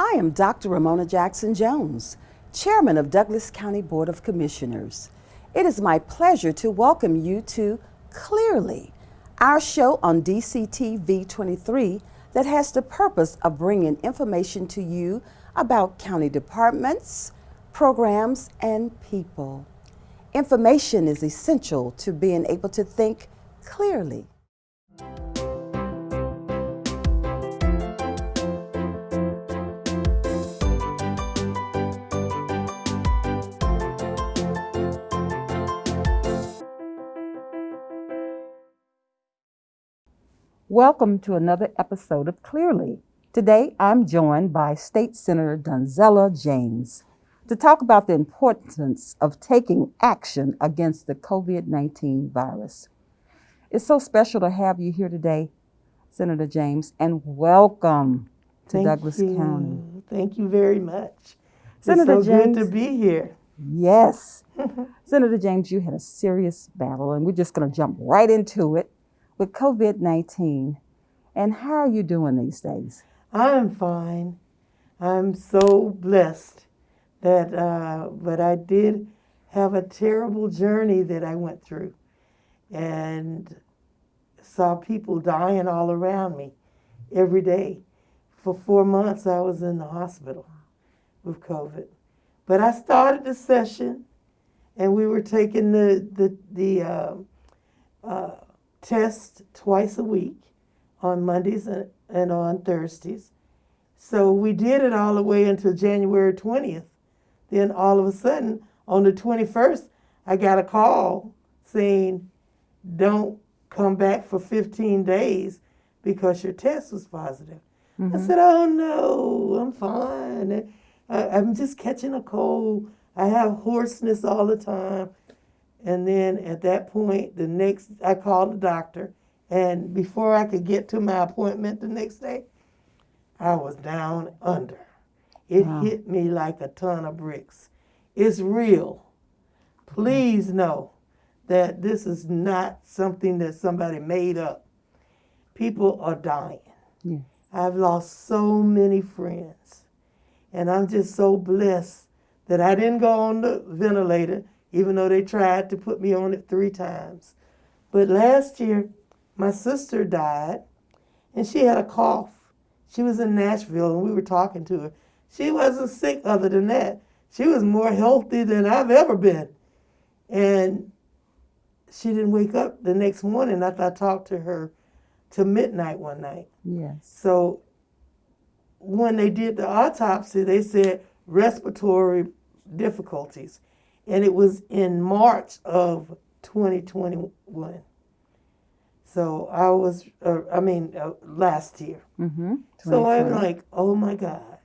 I am Dr. Ramona Jackson Jones, Chairman of Douglas County Board of Commissioners. It is my pleasure to welcome you to Clearly, our show on DCTV 23 that has the purpose of bringing information to you about county departments, programs, and people. Information is essential to being able to think clearly. Welcome to another episode of Clearly. Today I'm joined by State Senator Donzella James to talk about the importance of taking action against the COVID 19 virus. It's so special to have you here today, Senator James, and welcome to Thank Douglas you. County. Thank you very much. Senator it's so James. good to be here. Yes. Senator James, you had a serious battle, and we're just going to jump right into it with COVID 19. And how are you doing these days? I'm fine. I'm so blessed that, uh, but I did have a terrible journey that I went through and saw people dying all around me every day. For four months, I was in the hospital with COVID. But I started the session and we were taking the, the, the uh, uh, test twice a week on Mondays and, and on Thursdays. So we did it all the way until January 20th. Then all of a sudden, on the 21st, I got a call saying, don't come back for 15 days because your test was positive. I mm-hmm. said, oh no, I'm fine. I, I'm just catching a cold. I have hoarseness all the time. And then at that point, the next, I called the doctor. And before I could get to my appointment the next day, I was down under. It Wow. hit me like a ton of bricks. It's real. Please know that this is not something that somebody made up. People are dying. Yeah. I've lost so many friends. And I'm just so blessed that I didn't go on the ventilator, even though they tried to put me on it three times. But last year, my sister died, and she had a cough. She was in Nashville, and we were talking to her. She wasn't sick other than that. She was more healthy than I've ever been. And she didn't wake up the next morning after I talked to her to midnight one night. Yes. So when they did the autopsy, they said respiratory difficulties. And it was in March of 2021. So I was, uh, I mean, uh, last year. Mm-hmm. So I'm like, oh my God,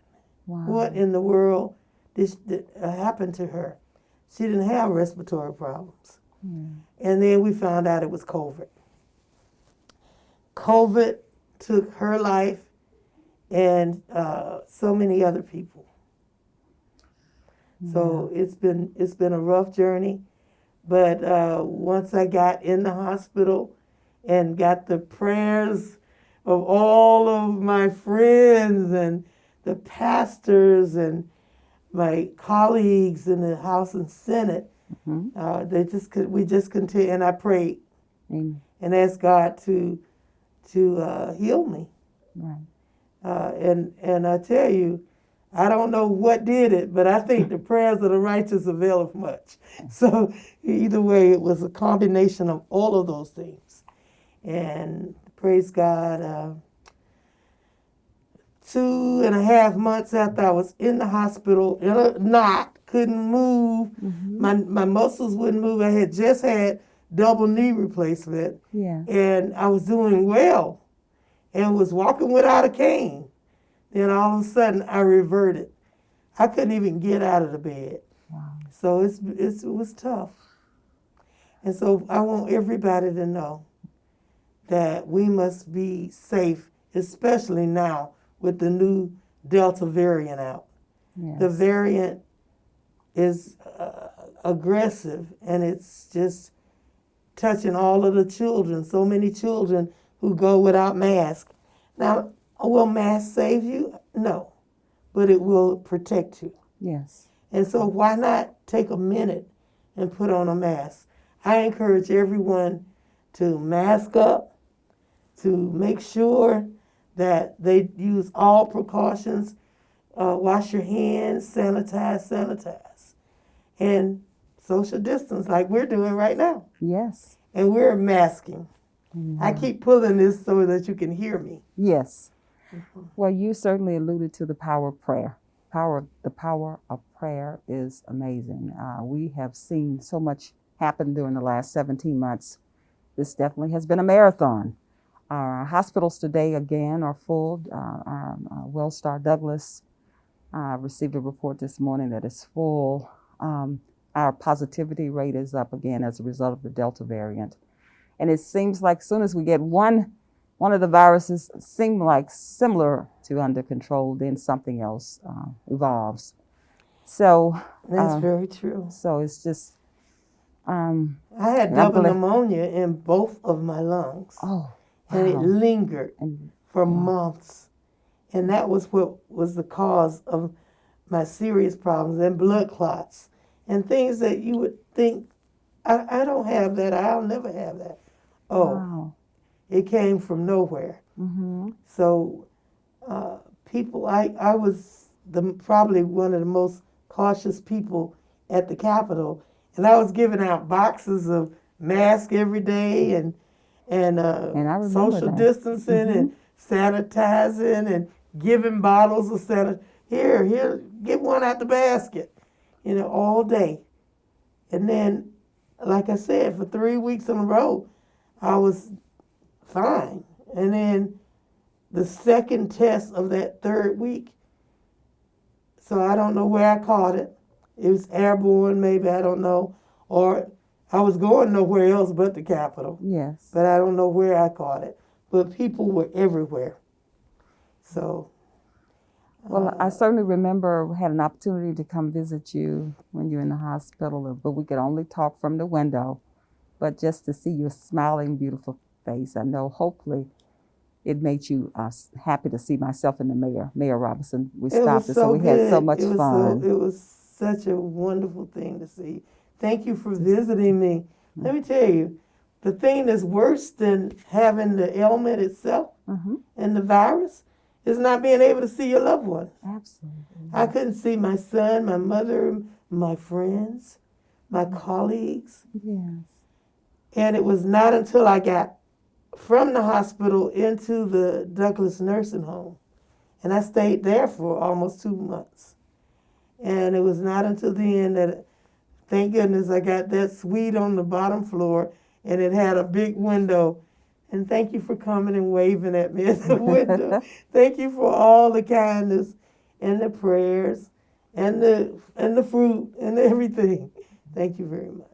wow. what in the world this, did, uh, happened to her? She didn't have respiratory problems. Yeah. And then we found out it was COVID. COVID took her life and uh, so many other people. So it's been it's been a rough journey, but uh, once I got in the hospital and got the prayers of all of my friends and the pastors and my colleagues in the House and Senate, Mhm. uh, they just could we just continue and I prayed Amen. and asked God to to uh, heal me. Right. Uh, and and I tell you, I don't know what did it, but I think the prayers of the righteous availeth much. So either way, it was a combination of all of those things. And praise God. Uh, two and a half months after I was in the hospital in a knot, couldn't move. My my muscles wouldn't move. I had just had double knee replacement Yeah. and I was doing well and was walking without a cane. Then all of a sudden I reverted. I couldn't even get out of the bed. Wow. So it's, it's it was tough. And so I want everybody to know that we must be safe, especially now with the new Delta variant out. Yes. The variant is uh, aggressive and it's just touching all of the children. So many children who go without masks. Now, will masks save you? No. but it will protect you. Yes. And so, why not take a minute and put on a mask? I encourage everyone to mask up, to make sure that they use all precautions, uh, wash your hands, sanitize, sanitize, and social distance like we're doing right now. Yes. And we're masking. I keep pulling this so that you can hear me. Yes. Well, you certainly alluded to the power of prayer. Power, the power of prayer is amazing. Uh, we have seen so much happen during the last 17 months. This definitely has been a marathon. Our hospitals today again are full. Uh, our uh, Wellstar Douglas uh, received a report this morning that it's full. Um, our positivity rate is up again as a result of the Delta variant. And it seems like soon as we get one one of the viruses seem like similar to under control, then something else uh, evolves. So, That's Uh, very true. so it's just, um, I had double pneumonia in both of my lungs, oh, and it lingered And for months. And that was what was the cause of my serious problems and blood clots and things that you would think, I, I don't have that, I'll never have that. Oh, wow. It came from nowhere. hmm So, uh, people, I, I was the probably one of the most cautious people at the Capitol, and I was giving out boxes of masks every day and and, uh, And I social that. distancing and sanitizing and giving bottles of sanitizer. Here, here, get one out the basket, you know, all day. And then, like I said, for three weeks in a row, I was fine. And then the second test of that third week. So I don't know where I caught it. It was airborne, maybe, I don't know. Or I was going nowhere else but the Capitol, Yes. but I don't know where I caught it. But people were everywhere. So, Well, uh, I certainly remember had an opportunity to come visit you when you were in the hospital, but we could only talk from the window. But just to see your smiling, beautiful face, I know hopefully it made you uh, happy to see myself and the mayor, Mayor Robinson. We it stopped it, so so we good. had so much it was fun. So, it was such a wonderful thing to see. Thank you for visiting me. Let me tell you, the thing that's worse than having the ailment itself hmm and the virus is not being able to see your loved one. Absolutely. I couldn't see my son, my mother, my friends, my colleagues. Yes. And it was not until I got from the hospital into the Douglas nursing home, and I stayed there for almost two months. And it was not until then that, thank goodness, I got that suite on the bottom floor, and it had a big window. And thank you for coming and waving at me at the window. thank you for all the kindness and the prayers and the and the fruit and everything. Thank you very much.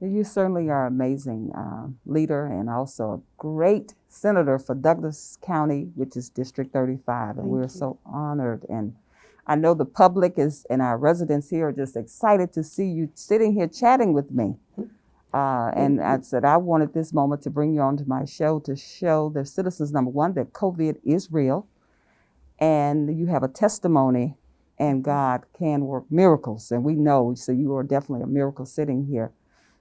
You certainly are an amazing uh, leader and also a great senator for Douglas County, which is District 35. And Thank we're you. so honored. And I know the public is and our residents here are just excited to see you sitting here chatting with me. Uh, and I said I wanted this moment to bring you onto my show to show the citizens, number one, that COVID is real and you have a testimony and God can work miracles. And we know, so you are definitely a miracle sitting here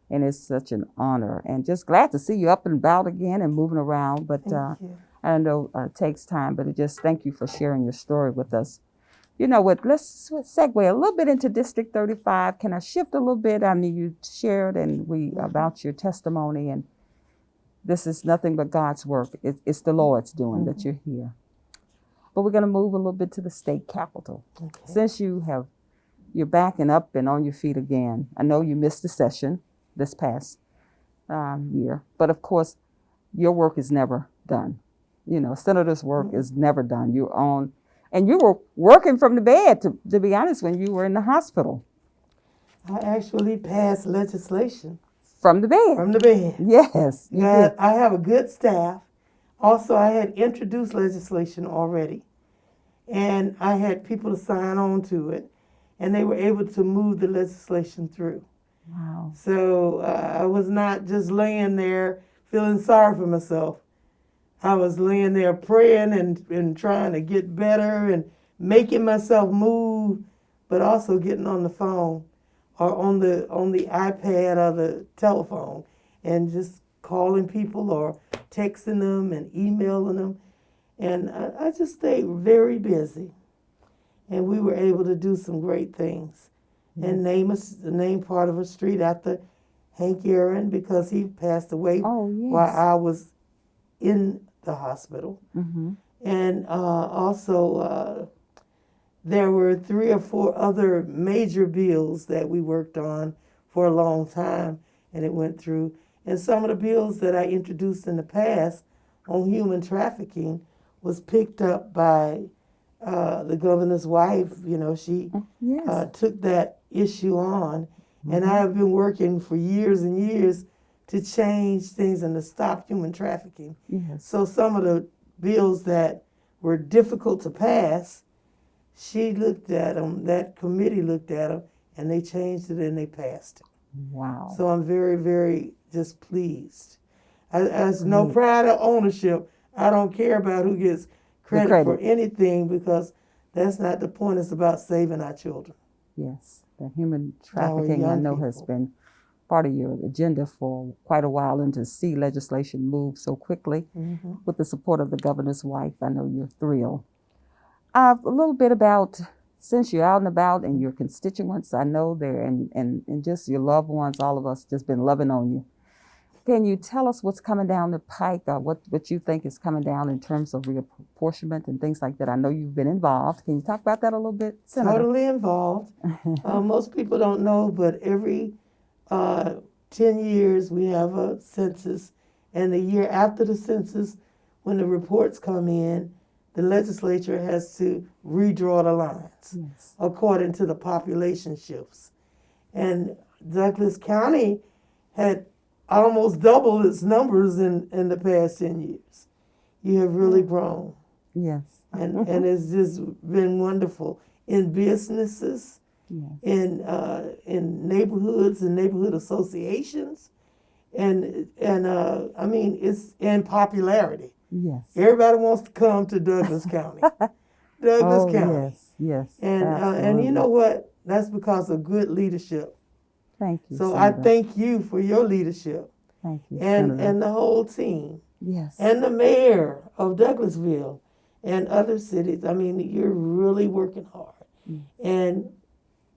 and it's such an honor. And just glad to see you up and about again and moving around but uh, i know uh, it takes time but it just thank you for sharing your story with us. You know what let's segue a little bit into district 35 can i shift a little bit? I mean you shared and we about your testimony and this is nothing but god's work. It, it's the lord's doing that you're here. But we're going to move a little bit to the state capitol Okay. since you have you're backing up and on your feet again i know you missed the session this past um, year. But of course your work is never done. You know senator's work is never done. You're on and you were working from the bed to, to be honest when you were in the hospital. I actually passed legislation. From the bed. From the bed. yes Yeah. I have a good staff. Also, I had introduced legislation already, and I had people to sign on to it, and they were able to move the legislation through. Wow So uh, I was not just laying there feeling sorry for myself. I was laying there praying and, and trying to get better and making myself move, but also getting on the phone or on the on the iPad or the telephone and just calling people or texting them and emailing them. And I, I just stayed very busy. And we were able to do some great things. And name us the name part of a street after Hank Aaron because he passed away Oh, yes. while I was in the hospital. Mm-hmm. And uh, also, uh, there were three or four other major bills that we worked on for a long time, and it went through. And some of the bills that I introduced in the past on human trafficking was picked up by uh, the governor's wife. You know, she Yes. uh, took that issue on, and mm-hmm. I have been working for years and years to change things and to stop human trafficking. yes. So some of the bills that were difficult to pass, she looked at them. That committee looked at them, and they changed it and they passed it. Wow. So I'm very, very just pleased. As, as no pride or ownership, I don't care about who gets credit, for anything because that's not the point. It's about saving our children. Yes, the human trafficking I know has been part of your agenda for quite a while, and to see legislation move so quickly Mm-hmm. with the support of the governor's wife, I know you're thrilled. Uh, a little bit about since you're out and about and your constituents, I know there, and, and, and just your loved ones, all of us just been loving on you. Can you tell us what's coming down the pike, or what, what you think is coming down in terms of reapportionment and things like that? I know you've been involved. Can you talk about that a little bit, Senator? Totally involved. uh, most people don't know, but every uh, 10 years we have a census, and the year after the census, when the reports come in, the legislature has to redraw the lines Yes. according to the population shifts. And Douglas County had almost doubled its numbers in, in the past 10 years. You have really grown Yes. and and it's just been wonderful in businesses, Yes. in uh, in neighborhoods and neighborhood associations, and and uh, I mean it's in popularity. Yes. Everybody wants to come to Douglas County, Douglas oh, County, yes. Yes. and uh, and you know what? That's because of good leadership. Thank you. So I thank you for your leadership Thank you. and Senator. and the whole team. yes. and the mayor of Douglasville and other cities. I mean, you're really working hard, Mm. and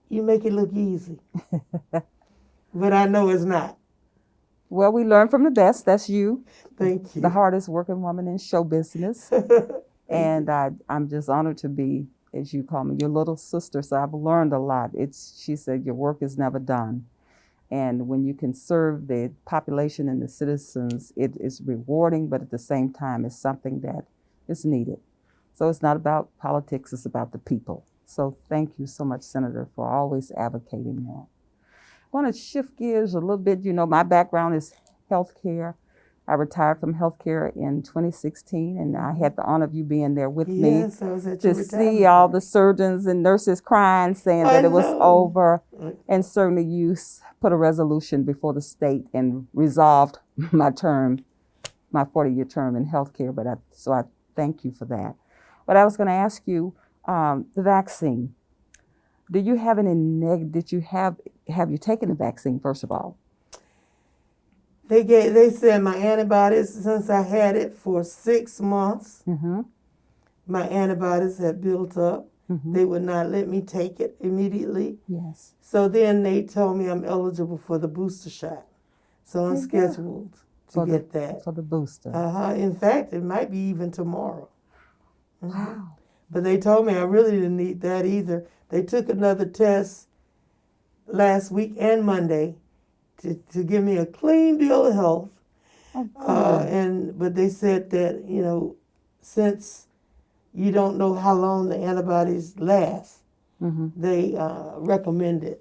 you make it look easy. but I know it's not. well, we learn from the best. That's you, Thank you. the hardest working woman in show business. and I, I'm just honored to be, as you call me, your little sister. So I've learned a lot. It's, she said, your work is never done. And when you can serve the population and the citizens, it is rewarding, but at the same time, it's something that is needed. So it's not about politics, it's about the people. So thank you so much, Senator, for always advocating that. I want to shift gears a little bit. You know, my background is healthcare. I retired from healthcare in 2016, and I had the honor of you being there with me yes, I was at your to see all the surgeons and nurses crying, saying I that it was over. And certainly you put a resolution before the state and resolved my term, my 40 year term in healthcare. But I, so I thank you for that. But I was going to ask you um, the vaccine. Do you have any neg? Did you have have you taken the vaccine first of all? They gave. They said my antibodies since I had it for six months. Mm-hmm. My antibodies had built up. Mhm. They would not let me take it immediately. Yes. So then they told me I'm eligible for the booster shot. So I'm go. scheduled to For the- get that. For the booster. Uh huh. In fact, it might be even tomorrow. Mhm. wow. But they told me I really didn't need that either. They took another test last week and Monday to, to give me a clean bill of health. Oh, Uh, and but they said that you know, since you don't know how long the antibodies last, Mhm. they uh, recommended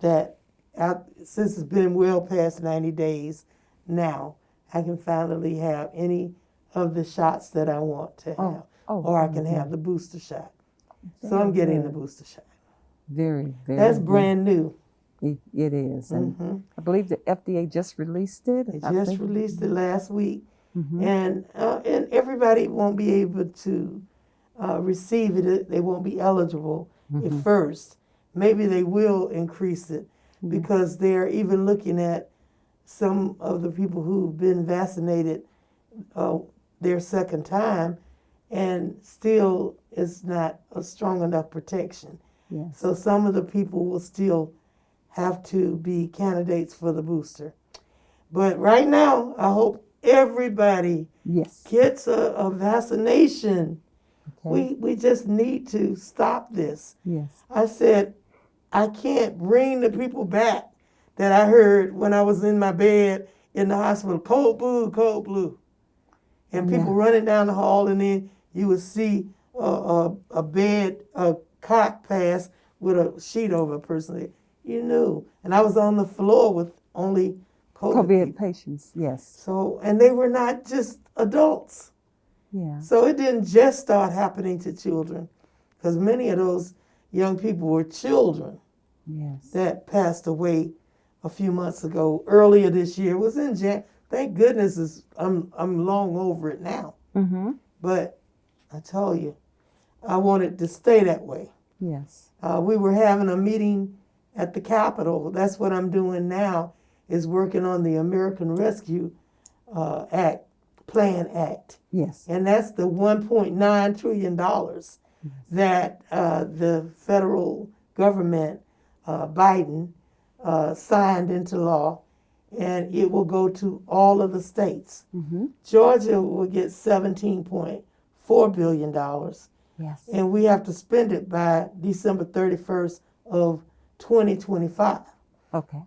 that out, since it's been well past 90 days now, I can finally have any of the shots that I want to Oh, have, oh, or I can very have the booster shot. So I'm getting the booster shot. Very, very. That's good. brand new. It, it is, and hmm I believe the FDA just released it. They I just think. released it last week, Mhm. and uh, and everybody won't be able to uh, receive it, they won't be eligible at first. Maybe they will increase it because they're even looking at some of the people who've been vaccinated uh, their second time and still it's not a strong enough protection. Yes. So some of the people will still have to be candidates for the booster. But right now, I hope everybody Yes. gets a, a vaccination. Okay. We we just need to stop this. yes. I said, I can't bring the people back that I heard when I was in my bed in the hospital, cold blue, cold blue. And people Yeah. running down the hall, and then you would see a, a, a bed, a cot pass with a sheet over a person. You knew. And I was on the floor with only COVID. COVID patients. Yes. So, and they were not just adults. Yeah. So it didn't just start happening to children, because many of those young people were children Yes. that passed away a few months ago. Earlier this year It was in Jan. Thank goodness is I'm I'm long over it now. Mm-hmm. But I tell you, I wanted to stay that way. Yes. Uh, we were having a meeting at the Capitol. That's what I'm doing now. Is working on the American Rescue uh, Act, Plan Act. Yes. And that's the $1.9 trillion that uh, the federal government, uh, Biden, uh, signed into law. And it will go to all of the states. Mm-hmm. Georgia will get $17.4 billion. Yes. And we have to spend it by December 31st of 2025. Okay.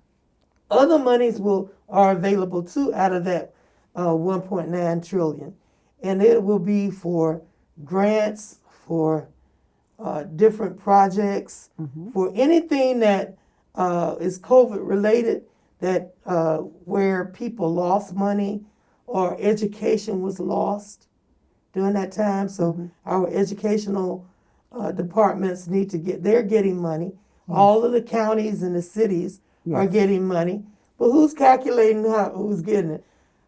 Other monies will are available too out of that uh, 1.9 trillion, and it will be for grants for uh, different projects Mhm. for anything that uh, is COVID related that uh, where people lost money or education was lost during that time. So our educational uh, departments need to get they're getting money. All of the counties and the cities are getting money, but who's calculating how, who's getting it?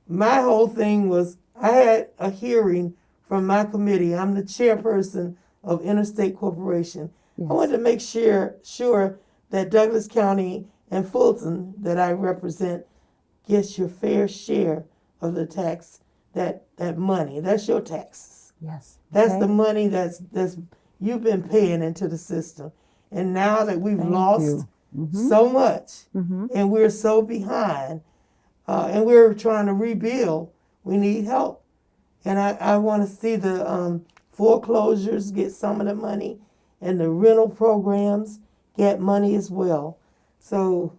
My whole thing was I had a hearing from my committee. I'm the chairperson of Interstate Cooperation. Yes. I wanted to make sure sure that Douglas County and Fulton that I represent gets your fair share of the tax that that money. That's your taxes. Yes. That's Okay. the money that's that's you've been paying into the system. And now that we've Thank lost you. Mhm. so much Mhm. and we're so behind uh, and we're trying to rebuild, we need help. And I, I want to see the um, foreclosures get some of the money and the rental programs get money as well. So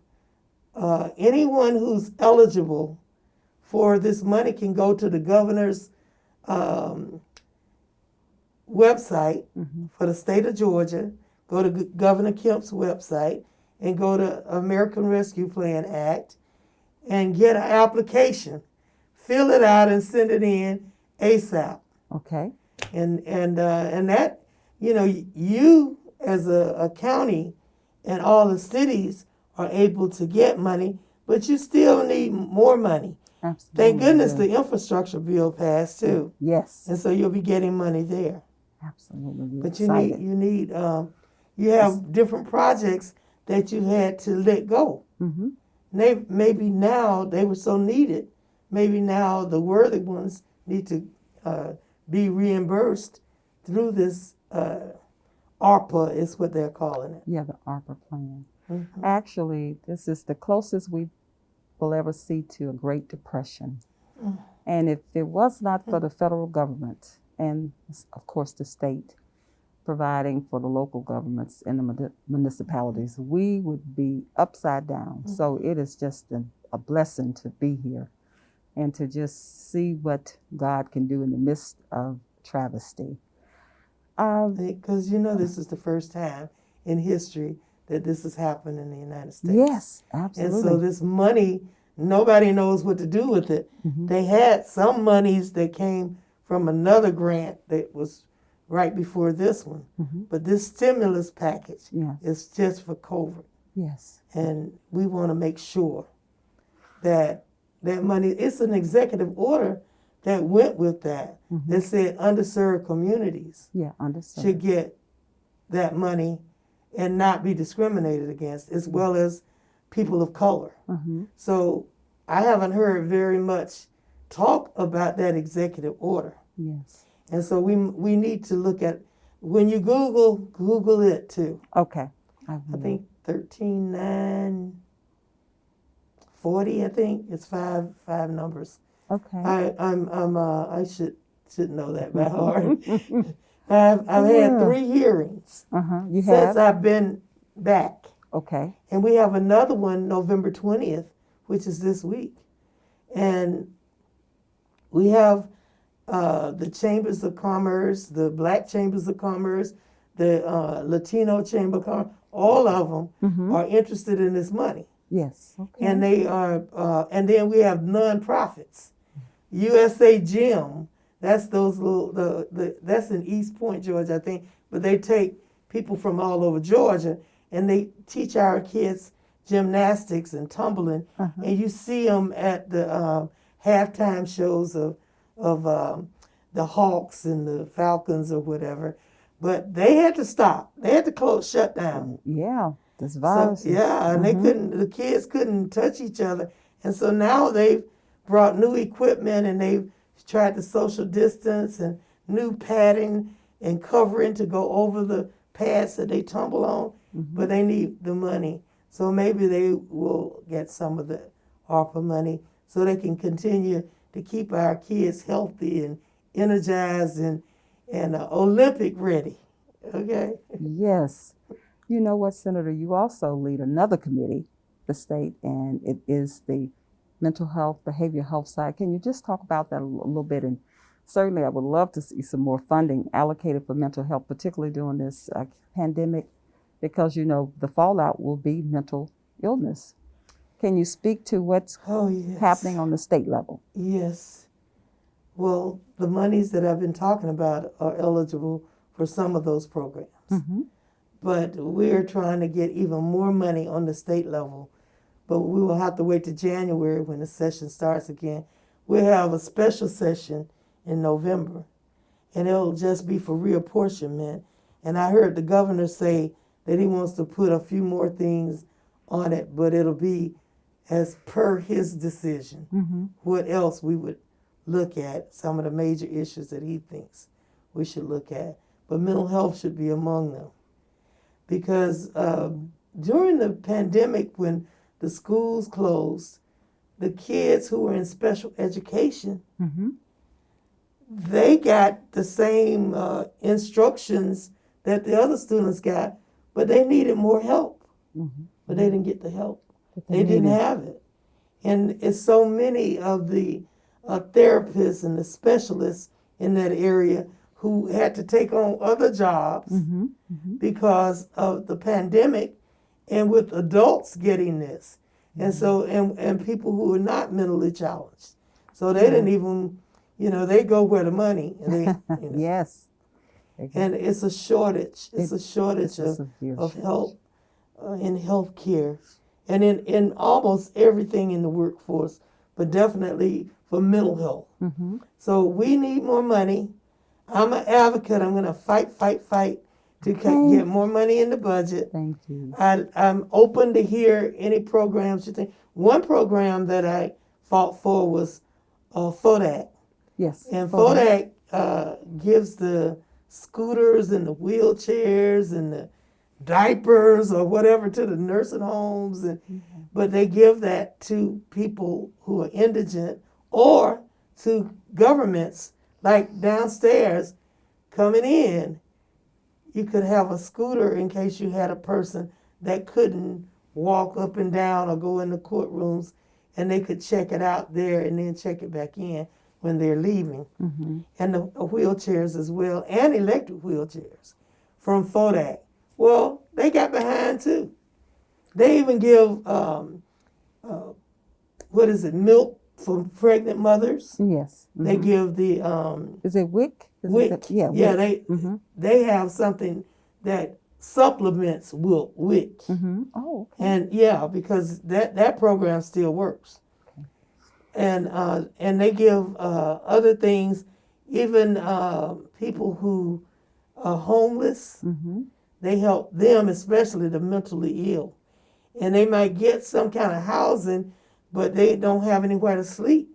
uh, anyone who's eligible for this money can go to the governor's um, website Mhm. for the state of Georgia. Go to Governor Kemp's website and go to American Rescue Plan Act and get an application. Fill it out and send it in ASAP. Okay. And and uh, and that you know you as a, a county and all the cities are able to get money, but you still need more money. Absolutely. Thank goodness the infrastructure bill passed too, Yes. and so you'll be getting money there. Absolutely. But you excited. need you need um, you have different projects that you had to let go. Mm-hmm. They, maybe now they were so needed. Maybe now the worthy ones need to uh, be reimbursed through this uh, ARPA is what they're calling it. Yeah, the ARPA plan. Mhm. Actually, this is the closest we will ever see to a Great Depression. Mm. And if it was not for the federal government and, of course, the state providing for the local governments and the municipalities, we would be upside down. So it is just a, a blessing to be here and to just see what God can do in the midst of travesty. Um, Because you know this is the first time in history that this has happened in the United States. yes, absolutely. And so this money, nobody knows what to do with it. Mhm. They had some monies that came from another grant that was right before this one. Mhm. But this stimulus package Yes, is just for COVID. yes. And we want to make sure that that money, it's an executive order that went with that Mhm. that said underserved communities Yeah, understood. should get that money and not be discriminated against, as well as people of color. hmm So I haven't heard very much talk about that executive order. Yes. And so we we need to look at when you Google, Google it too. Okay. I, I think thirteen nine forty. I think it's five five numbers. Okay. I I'm I'm uh I should should know that by heart. I've I've had three hearings uh huh. You since have. I've been back, Okay. and we have another one November twentieth, which is this week, and we have uh, the chambers of commerce, the black chambers of commerce, the uh, Latino chamber of commerce. All of them Mm-hmm. are interested in this money. Yes. Okay. and they are uh, and then we have nonprofits usa gym that's those little the, the that's in east point georgia i think but they take people from all over georgia and they teach our kids gymnastics and tumbling Uh-huh. and you see them at the um, halftime shows of of um, the hawks and the falcons or whatever but they had to stop they had to close shut down yeah. This virus. is- yeah, and they Mhm. couldn't. The kids couldn't touch each other, and so now they've brought new equipment and they've tried to social distance and new padding and covering to go over the pads that they tumble on. Mhm. But they need the money, so maybe they will get some of the ARPA money so they can continue to keep our kids healthy and energized and and uh, Olympic ready. Okay. Yes. You know what, Senator? You also lead another committee, the state, and it is the mental health, behavioral health side. Can you just talk about that a little bit? And certainly, I would love to see some more funding allocated for mental health, particularly during this uh, pandemic, because you know the fallout will be mental illness. Can you speak to what's Oh yes. happening on the state level? Yes. Well, the monies that I've been talking about are eligible for some of those programs. Mm-hmm. But we're trying to get even more money on the state level. But we will have to wait to January when the session starts again. We'll have a special session in November, and it'll just be for reapportionment. And I heard the governor say that he wants to put a few more things on it, but it'll be as per his decision Mm-hmm. what else we would look at, some of the major issues that he thinks we should look at. But mental health should be among them. Because um, during the pandemic, when the schools closed, the kids who were in special education, Mm-hmm. they got the same uh, instructions that the other students got, but they needed more help. Mm-hmm. But they didn't get the help. They didn't have it. And it's so many of the uh, therapists and the specialists in that area who had to take on other jobs Mm-hmm. Mm-hmm. because of the pandemic and with adults getting this. And so, and, and people who are not mentally challenged. So they didn't even, you know, they go where the money, and they, you know, Yes. and it's a shortage. It's a shortage It's of of help uh, in health care and in, in almost everything in the workforce, but definitely for mental health. Mm-hmm. So we need more money. I'm an advocate. I'm going to fight, fight, fight to Okay. get more money in the budget. Thank you. I, I'm open to hear any programs you think. One program that I fought for was uh, FODAC. Yes. And ahead. FODAC uh, gives the scooters and the wheelchairs and the diapers or whatever to the nursing homes, and but they give that to people who are indigent or to governments like downstairs coming in. You could have a scooter in case you had a person that couldn't walk up and down or go in the courtrooms, and they could check it out there and then check it back in when they're leaving Mm-hmm. and the wheelchairs as well, and electric wheelchairs from FODAC. Well, they got behind too. They even give um, uh, what is it, milk for pregnant mothers. Yes. They mhm. give the um, Is it WIC? Is WIC. It the, yeah. yeah, they Mm-hmm. they have something that supplements will WIC. Mm-hmm. Oh. Okay. And yeah, because that that program still works. and uh, and they give uh, other things, even uh, people who are homeless. Mm-hmm. They help them, especially the mentally ill, and they might get some kind of housing, but they don't have anywhere to sleep.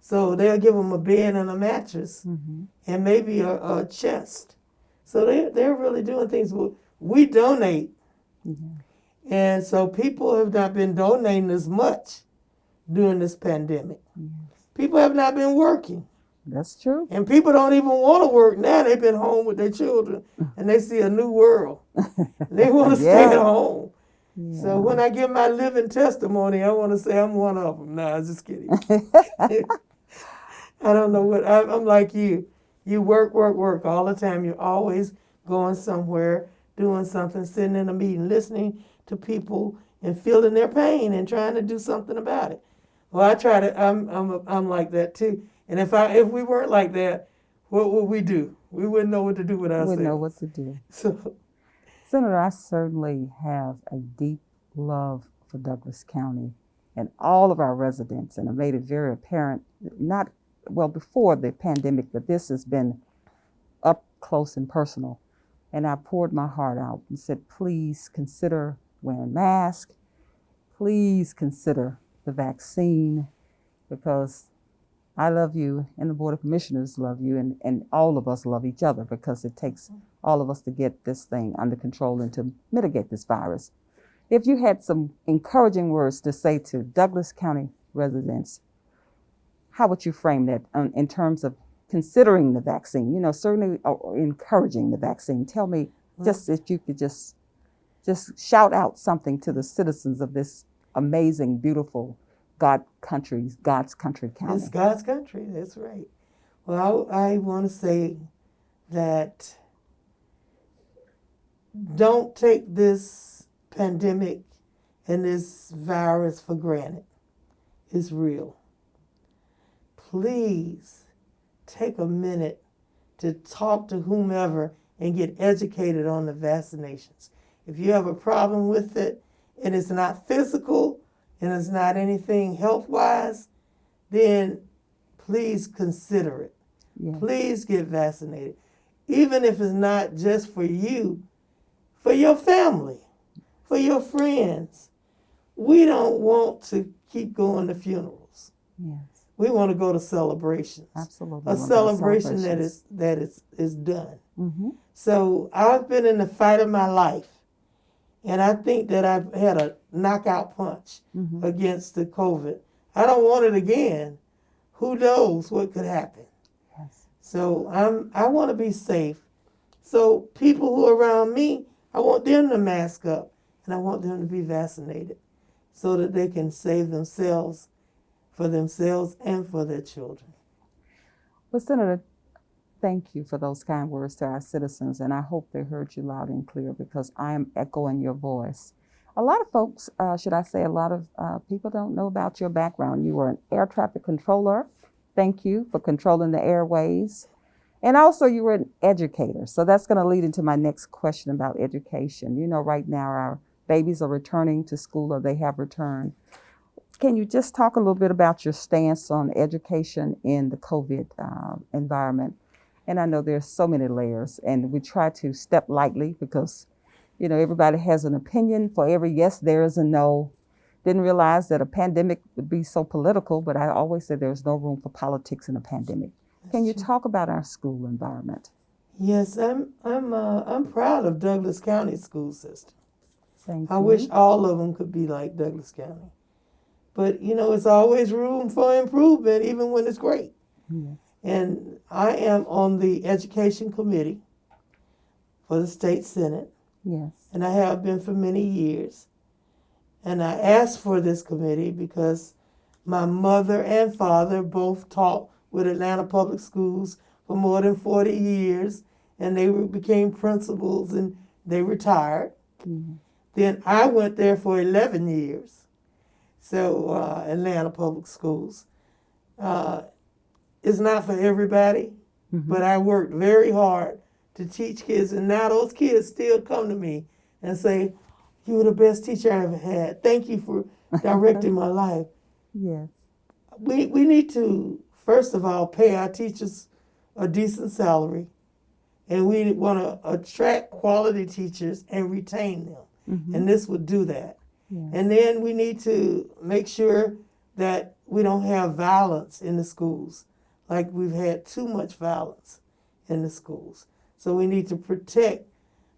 So they'll give them a bed and a mattress, Mm-hmm. and maybe a, a chest. So they they're really doing things. We donate, Yeah. and so people have not been donating as much during this pandemic. People have not been working. That's true. And people don't even want to work now. They've been home with their children and they see a new world. They want to stay at home. Yeah. So when I give my living testimony, I want to say I'm one of them. No, I'm just kidding. I don't know what, I, I'm like you. You work, work, work all the time. You're always going somewhere, doing something, sitting in a meeting, listening to people and feeling their pain and trying to do something about it. Well, I try to, I'm, I'm, I'm like that too. And if I, if we weren't like that, what would we do? We wouldn't know what to do with ourselves. Wouldn't know what to do. So, Senator, I certainly have a deep love for Douglas County and all of our residents, and I made it very apparent, not well before the pandemic, but this has been up close and personal. And I poured my heart out and said, please consider wearing masks. Please consider the vaccine because I love you and the Board of Commissioners love you and, and all of us love each other because it takes all of us to get this thing under control and to mitigate this virus. If you had some encouraging words to say to Douglas County residents, how would you frame that in terms of considering the vaccine? You know, certainly encouraging the vaccine. Tell me, just if you could just just shout out something to the citizens of this amazing, beautiful God country, God's country county. It's God's country. That's right. Well, I, I want to say that don't take this pandemic and this virus for granted. It's real. Please take a minute to talk to whomever and get educated on the vaccinations. If you have a problem with it and it's not physical and it's not anything health wise, then please consider it. Yeah. Please get vaccinated. Even if it's not just for you, for your family, for your friends. We don't want to keep going to funerals. Yes, We want to go to celebrations. absolutely. A celebration that is that is is done. Mm-hmm. So I've been in the fight of my life, and I think that I've had a knockout punch Mm-hmm. against the COVID. I don't want it again. Who knows what could happen? Yes. So I'm I want to be safe. So people who are around me, I want them to mask up and I want them to be vaccinated so that they can save themselves for themselves and for their children. Well, Senator, thank you for those kind words to our citizens, and I hope they heard you loud and clear because I am echoing your voice. A lot of folks, uh, should I say, a lot of uh, people don't know about your background. You were an air traffic controller. Thank you for controlling the airways. And also, you were an educator. So that's going to lead into my next question about education. You know, right now, our babies are returning to school or they have returned. Can you just talk a little bit about your stance on education in the COVID uh, environment? And I know there's so many layers, and we try to step lightly because, you know, everybody has an opinion. For every yes, there is a no. Didn't realize that a pandemic would be so political, but I always say there's no room for politics in a pandemic. Can you talk about our school environment? Yes, I'm I'm uh, I'm proud of Douglas County school system. Thank I you. wish all of them could be like Douglas County. But you know, it's always room for improvement, even when it's great. Yes. And I am on the education committee for the state senate, Yes. and I have been for many years. And I asked for this committee because my mother and father both taught with Atlanta Public Schools for more than 40 years, and they became principals and they retired. Mhm. Then I went there for 11 years. So, uh, Atlanta Public Schools. Uh, it's not for everybody, Mhm. but I worked very hard to teach kids, and now those kids still come to me and say, You were the best teacher I ever had. Thank you for directing my life. Yes. we we need to first of all pay our teachers a decent salary, and we want to attract quality teachers and retain them, Mhm. and this would do that. Yes. And then we need to make sure that we don't have violence in the schools, like we've had too much violence in the schools. So we need to protect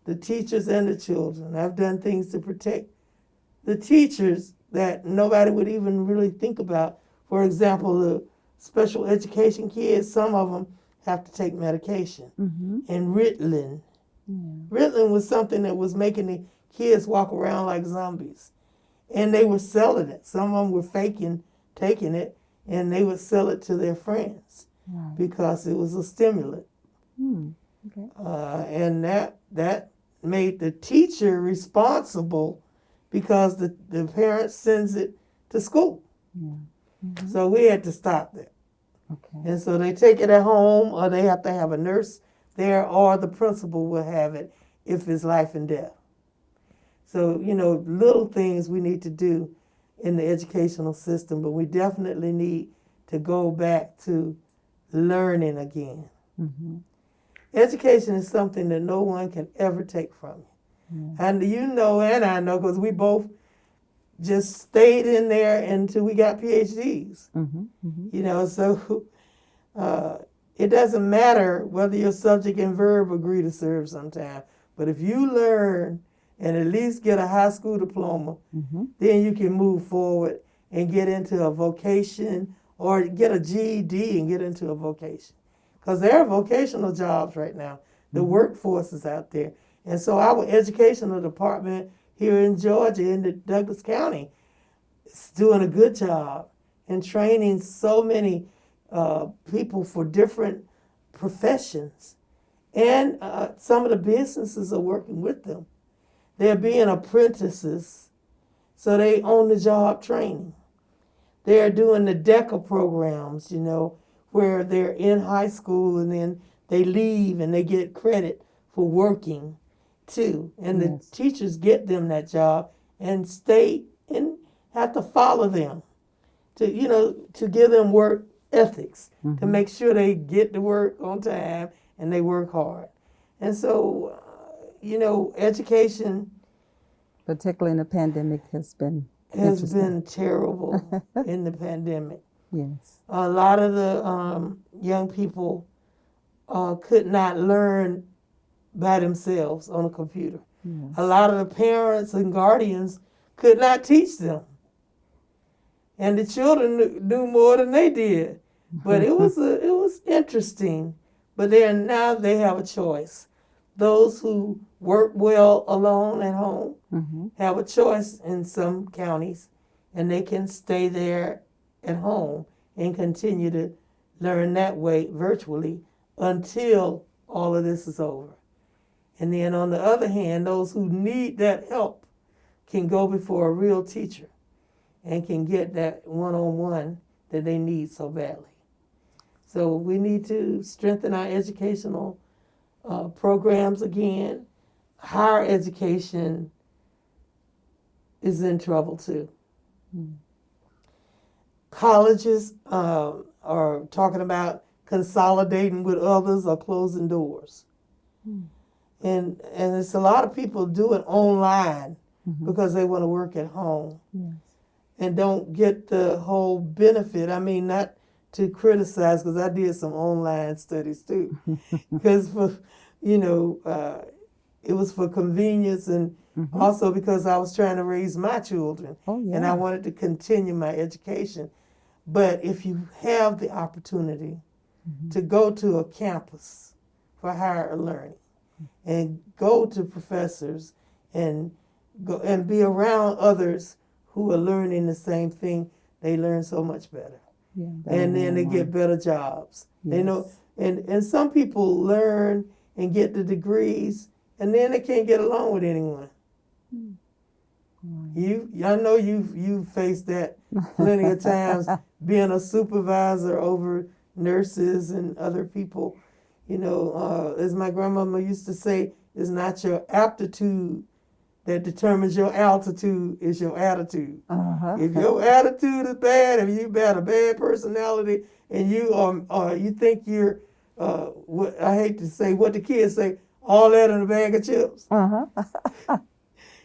the teachers and the children. I've done things to protect the teachers that nobody would even really think about. For example, the special education kids, some of them have to take medication. Mhm. And Ritalin. Ritalin was something that was making the kids walk around like zombies. And they were selling it. Some of them were faking taking it, and they would sell it to their friends Right. because it was a stimulant. Hmm. Okay. Uh, and that that made the teacher responsible because the, the parent sends it to school. Yeah. Mhm. So we had to stop that. Okay. And so they take it at home, or they have to have a nurse there, or the principal will have it if it's life and death. So, you know, little things we need to do in the educational system, but we definitely need to go back to learning again. Mhm. Education is something that no one can ever take from you. Yeah. And you know, and I know, because we both just stayed in there until we got PhDs. Mhm. Mhm. You know, so uh, it doesn't matter whether your subject and verb agree to serve sometime. But if you learn and at least get a high school diploma, Mhm. then you can move forward and get into a vocation or get a GED and get into a vocation. Because there are vocational jobs right now. The workforce is out there. And so our educational department here in Georgia, in the Douglas County, is doing a good job in training so many uh, people for different professions. And uh, some of the businesses are working with them. They're being apprentices, so they own the job training. They're doing the DECA programs, you know, where they're in high school and then they leave and they get credit for working too. And Yes. the teachers get them that job and stay and have to follow them to, you know, to give them work ethics, to Mhm. make sure they get to work on time and they work hard. And so, uh, you know, education Particularly in the pandemic has been has been terrible in the pandemic. Yes. A lot of the um, young people uh, could not learn by themselves on a computer. Yes. A lot of the parents and guardians could not teach them. And the children knew- more than they did. But it was a, it was interesting. But are now they have a choice. Those who work well alone at home Mhm. have a choice in some counties, and they can stay there at home and continue to learn that way virtually until all of this is over. And then on the other hand, those who need that help can go before a real teacher and can get that one on one that they need so badly. So we need to strengthen our educational uh, programs again. Higher education is in trouble too. Mm. Colleges uh, are talking about consolidating with others or closing doors. Mm. And and it's a lot of people do it online Mhm. because they want to work at home Yes. and don't get the whole benefit. I mean, not to criticize because I did some online studies too, because for you know uh, it was for convenience and Mhm. also because I was trying to raise my children Oh yeah. and I wanted to continue my education. But if you have the opportunity Mhm. to go to a campus for higher learning and go to professors and go and be around others who are learning the same thing, they learn so much better. yeah, And then they get better jobs. They know and, and some people learn and get the degrees and then they can't get along with anyone. Right. You, I know you you faced that plenty of times being a supervisor over nurses and other people. You know, uh, as my grandmama used to say, it's not your aptitude that determines your altitude it's your attitude. Uh-huh. If your attitude is bad, if you've got a bad personality, and you are, uh, you think you're, uh, what I hate to say, what the kids say, all that in a bag of chips. Uh-huh.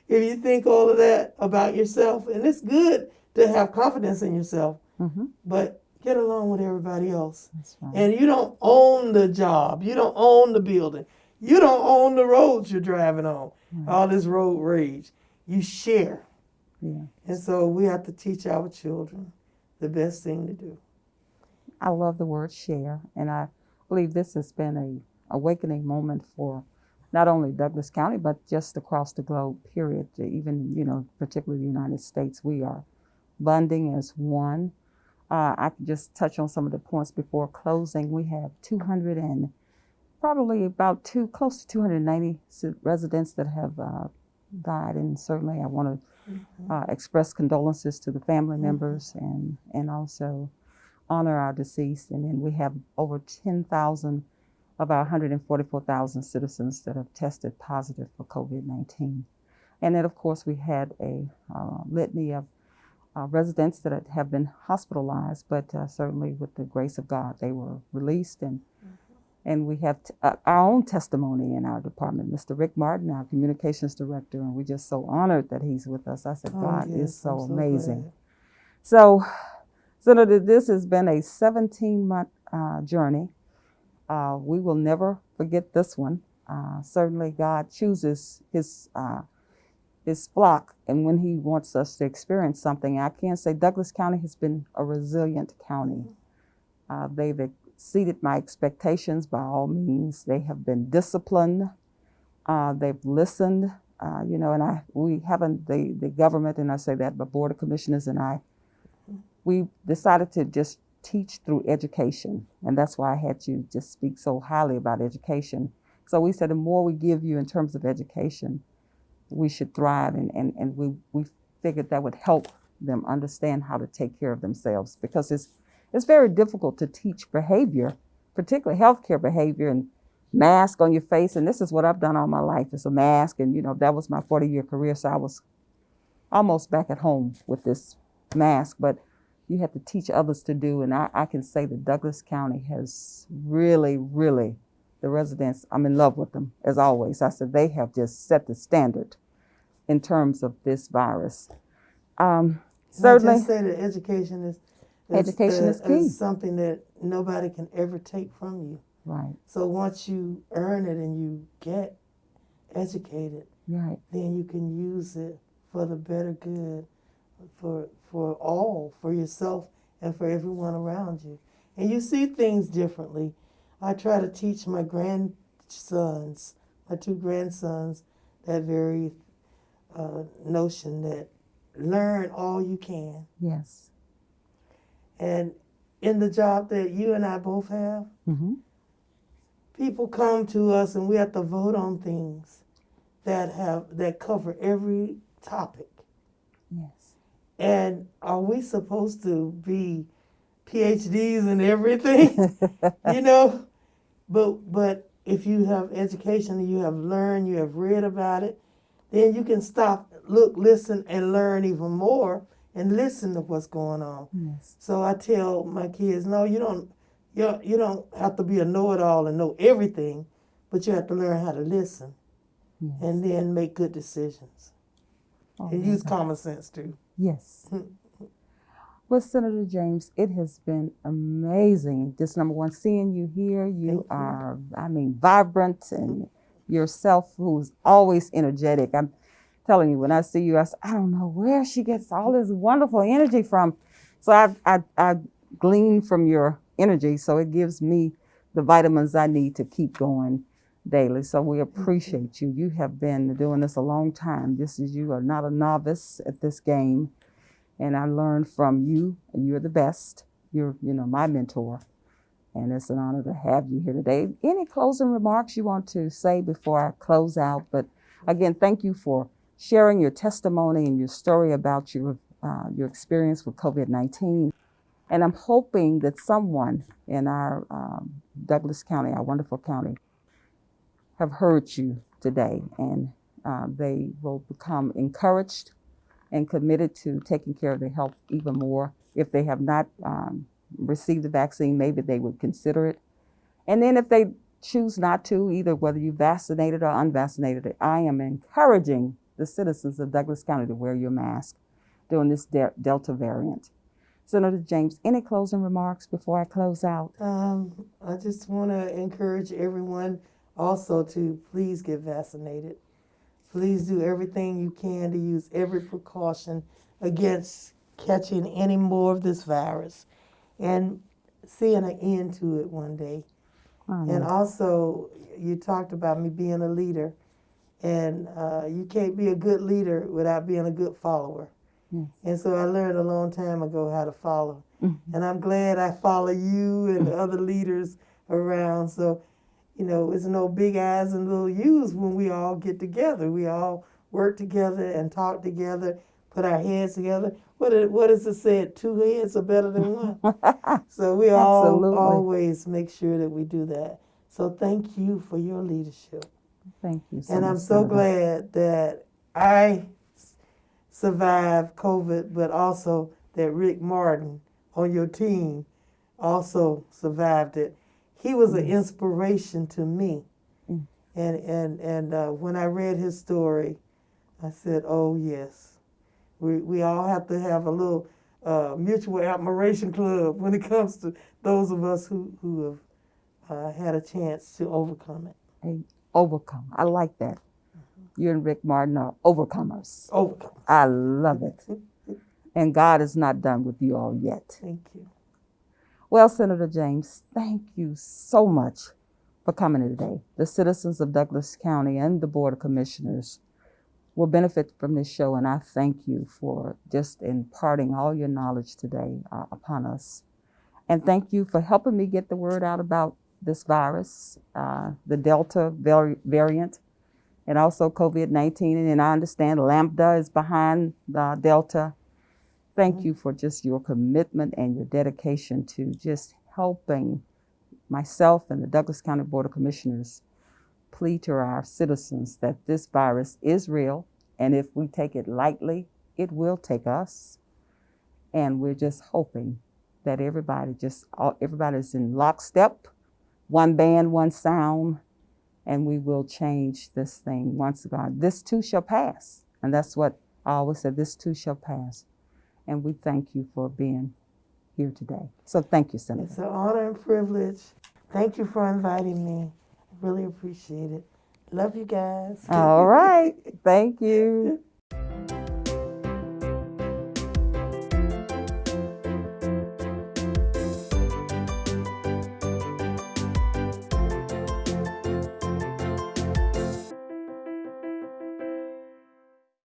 If you think all of that about yourself, and it's good to have confidence in yourself, Mm-hmm. but get along with everybody else. Right. And you don't own the job. You don't own the building. You don't own the roads you're driving on. All this road rage. You share. Yeah. And so we have to teach our children the best thing to do. I love the word share, and I believe this has been a awakening moment for not only Douglas County but just across the globe. Period. Even you know, particularly the United States, we are bonding as one. Uh, I can just touch on some of the points before closing. We have 200 and probably about two, close to 290 residents that have uh, died, and certainly I want to uh, express condolences to the family members and and also honor our deceased. And then we have over 10,000 of our 144,000 citizens that have tested positive for COVID 19. And then, of course, we had a uh, litany of uh, residents that have been hospitalized, but uh, certainly with the grace of God, they were released. And, and we have t- uh, our own testimony in our department, Mr. Rick Martin, our communications director, and we're just so honored that he's with us. I said, Oh, God yes, is so, I'm amazing. glad. So, Senator, this has been a 17 month uh, journey. Uh, we will never forget this one. Uh, certainly, God chooses His uh, His flock, and when He wants us to experience something, I can say Douglas County has been a resilient county. Uh, they've exceeded my expectations by all means. They have been disciplined. Uh, they've listened. Uh, you know, and I we haven't the the government, and I say that, but board of commissioners and I we decided to just teach through education. And that's why I had you just speak so highly about education. So we said the more we give you in terms of education, we should thrive. And, and, and we, we figured that would help them understand how to take care of themselves because it's, it's very difficult to teach behavior, particularly healthcare behavior and mask on your face. And this is what I've done all my life. It's a mask. And, you know, that was my 40 year career. So I was almost back at home with this mask. But you have to teach others to do. And I, I can say that Douglas County has really, really, the residents, I'm in love with them as always. I said they have just set the standard in terms of this virus. Um, And I just say that education is, Education is key. something that nobody can ever take from you. right, So once you earn it and you get educated, right, then you can use it for the better good for for all, for yourself and for everyone around you. And you see things differently. I try to teach my grandsons, my two grandsons, that very uh, notion that learn all you can. yes, And in the job that you and I both have, hmm people come to us and we have to vote on things that have that cover every topic. yes, And are we supposed to be PhDs and everything? you know? But but if you have education and you have learned, you have read about it, then you can stop, look, listen, and learn even more and listen to what's going on. yes, So I tell my kids, no, you don't you don't- you don't have to be a know-it-all and know everything, but you have to learn how to listen yes. and then make good decisions. Oh, And use common sense too. Yes. Hmm. Well, Senator James, it has been amazing. Just number one, seeing you here. You Thank you. are, I mean, vibrant and yourself, who's always energetic. I'm telling you, when I see you, I don't know where she gets all this wonderful energy from. So I, I, I glean from your energy. So it gives me the vitamins I need to keep going daily. So we appreciate you. You have been doing this a long time. This is you are not a novice at this game. And I learned from you, and you're the best. You're, you know, my mentor. And it's an honor to have you here today. Any closing remarks you want to say before I close out? But again, thank you for sharing your testimony and your story about your uh, your experience with COVID nineteen. And I'm hoping that someone in our um, Douglas County, our wonderful county, have heard you today and uh, they will become encouraged and committed to taking care of their health even more. If they have not um, received the vaccine, maybe they would consider it. And then if they choose not to, either whether you vaccinated or unvaccinated, I am encouraging the citizens of Douglas County to wear your mask during this de- Delta variant. Senator James, any closing remarks before I close out? Um, I just want to encourage everyone also to please get vaccinated. Please do everything you can to use every precaution against catching any more of this virus and seeing an end to it one day. And also, you talked about me being a leader, and uh, you can't be a good leader without being a good follower. Yes. And so I learned a long time ago how to follow. Mhm. And I'm glad I follow you and the other leaders around. So, you know, it's no big eyes and little U's when we all get together. We all work together and talk together, put our heads together. What is, what is it said? Two heads are better than one. So we all always make sure that we do that. So thank you for your leadership. Thank you. and I'm so Senator. that I survived COVID, but also that Rick Martin on your team also survived it. He was an inspiration to me. Mm. And and and uh, when I read his story, I said, "Oh yes, we we all have to have a little uh, mutual admiration club when it comes to those of us who who have uh, had a chance to overcome it. Hey, Overcome. I like that. You and Rick Martin are overcomers. Overcome. I love it. And God is not done with you all yet. Thank you. Well, Senator James, thank you so much for coming today. The citizens of Douglas County and the Board of Commissioners will benefit from this show, and I thank you for just imparting all your knowledge today uh, upon us. And thank you for helping me get the word out about this virus, uh, the Delta vari- variant, and also COVID 19. And I understand Lambda is behind the Delta thank mm-hmm. you for just your commitment and your dedication to just helping myself and the Douglas County Board of Commissioners plead to our citizens that this virus is real, and if we take it lightly, it will take us. And we're just hoping that everybody just all, everybody's in lockstep, one band, one sound, and we will change this thing once again. This too shall pass, and that's what I always said. This too shall pass and we thank you for being here today. So thank you, Senator. It's an honor and privilege. Thank you for inviting me. I really appreciate it. Love you guys. All right. Thank you.